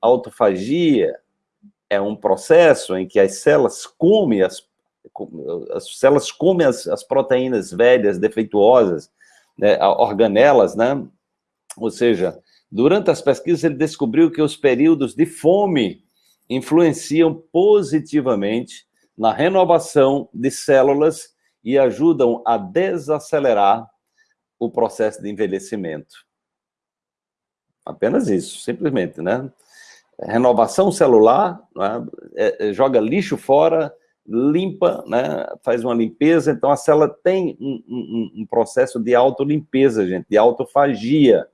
autofagia é um processo em que as células comem as, as células comem as, as proteínas velhas, defeituosas, né, organelas, né? Ou seja, durante as pesquisas ele descobriu que os períodos de fome influenciam positivamente na renovação de células e ajudam a desacelerar o processo de envelhecimento. Apenas isso, simplesmente, né? Renovação celular, né? é, é, joga lixo fora, limpa, né? faz uma limpeza, então a célula tem um, um, um processo de autolimpeza, gente, de autofagia,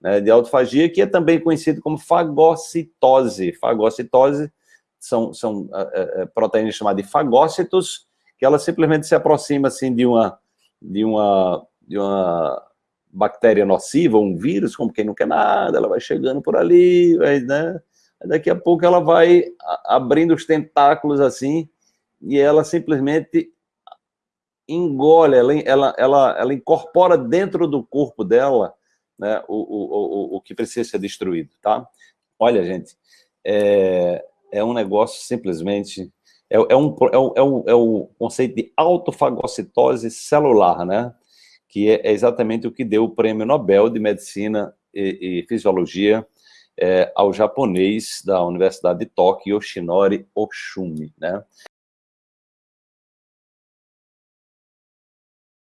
né? de autofagia, que é também conhecido como fagocitose. Fagocitose são, são uh, uh, proteínas chamadas de fagócitos, que ela simplesmente se aproxima assim de uma, de uma, de uma bactéria nociva, um vírus, como quem não quer nada, ela vai chegando por ali, vai, né? Daqui a pouco ela vai abrindo os tentáculos assim, e ela simplesmente engole, ela, ela, ela, ela incorpora dentro do corpo dela né, o, o, o, o que precisa ser destruído, tá? Olha, gente, é, é um negócio simplesmente... É, é, um, é, um, é, um, é o conceito de autofagocitose celular, né? Que é exatamente o que deu o prêmio Nobel de Medicina e, e Fisiologia é, ao japonês da Universidade de Tóquio, Yoshinori Oshumi, né?